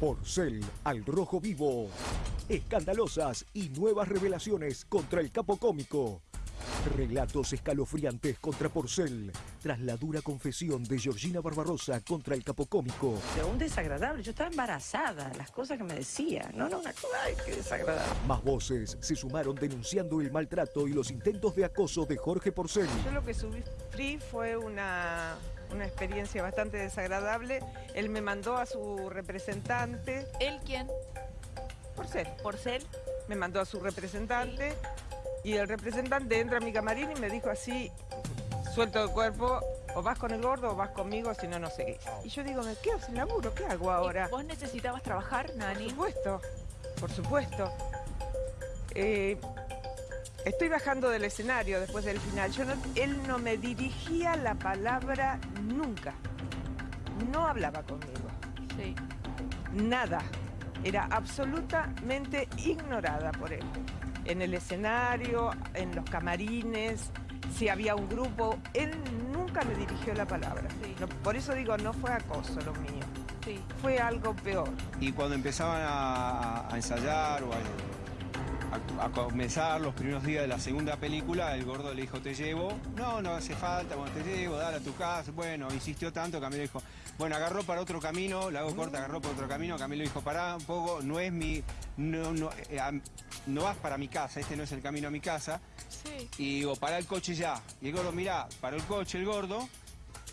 Porcel al rojo vivo. Escandalosas y nuevas revelaciones contra el capo cómico. Relatos escalofriantes contra Porcel, tras la dura confesión de Georgina Barbarosa contra el capocómico. Pero un desagradable, yo estaba embarazada, las cosas que me decía. No, no, una cosa, ay, qué desagradable. Más voces se sumaron denunciando el maltrato y los intentos de acoso de Jorge Porcel. Yo lo que sufrí fue una, una experiencia bastante desagradable. Él me mandó a su representante. ¿Él quién? Porcel. ¿Porcel? Me mandó a su representante y el representante entra a mi camarín y me dijo así, suelto el cuerpo, o vas con el gordo o vas conmigo, si no, no seguís. Y yo digo, me quedo sin laburo, ¿qué hago ahora? ¿Y ¿Vos necesitabas trabajar, Nani? Por supuesto, por supuesto. Eh, estoy bajando del escenario después del final. Yo no- él no me dirigía la palabra nunca. No hablaba conmigo. Sí. Nada. Era absolutamente ignorada por él. En el escenario, en los camarines, si había un grupo, él nunca me dirigió la palabra. Sí. No, por eso digo, no fue acoso lo mío, Sí. fue algo peor. Y cuando empezaban a, a ensayar o a, a- a comenzar los primeros días de la segunda película, el gordo le dijo, te llevo. No, no hace falta, bueno, te llevo, dale a tu casa. Bueno, insistió tanto, Camilo dijo, bueno, agarró para otro camino, la hago corta, agarró para otro camino. Camilo dijo, pará un poco, no es mi, no, no, eh, no vas para mi casa, este no es el camino a mi casa. Sí. Y digo, pará el coche ya. Y el gordo, mirá, paró el coche el gordo.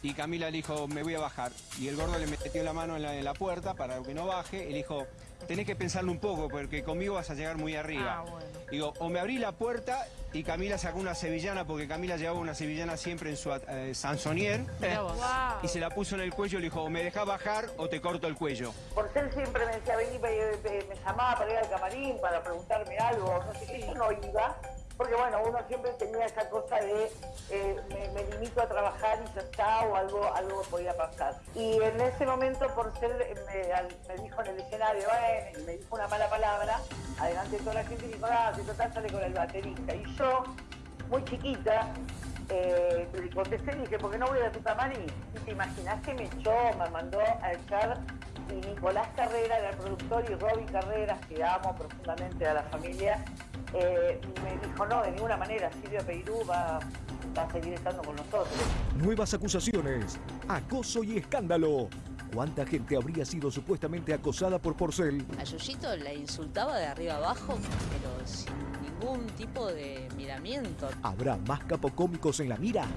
Y Camila le dijo, me voy a bajar. Y el gordo le metió la mano en la, en la puerta para que no baje. Y le dijo, tenés que pensarlo un poco porque conmigo vas a llegar muy arriba. Ah, bueno. Digo, o me abrí la puerta y Camila sacó una sevillana porque Camila llevaba una sevillana siempre en su eh, sansonier. Y se la puso en el cuello y le dijo, o me dejás bajar o te corto el cuello. Porcel siempre me decía, vení, me, me- me llamaba para ir al camarín, para preguntarme algo, no sé qué, yo no iba, porque bueno, uno siempre tenía esa cosa de, eh, me, limito a trabajar y ya está, o algo, algo podía pasar. Y en ese momento Porcel me, al- me dijo en el escenario, y me dijo una mala palabra, adelante de toda la gente, y dijo, ah, si total con el baterista. Y yo, muy chiquita, eh, le contesté y dije, ¿por qué no voy a tu camarín? Y te imaginás que me echó, me mandó a echar y Nicolás Carrera era el productor y Robbie Carreras, que amo profundamente a la familia, eh, dijo, no, de ninguna manera, Silvia Peirú va, va a seguir estando con nosotros. Nuevas acusaciones, acoso y escándalo. ¿Cuánta gente habría sido supuestamente acosada por Porcel? A Yoyito la insultaba de arriba abajo, pero sin ningún tipo de miramiento. ¿Habrá más capocómicos en la mira?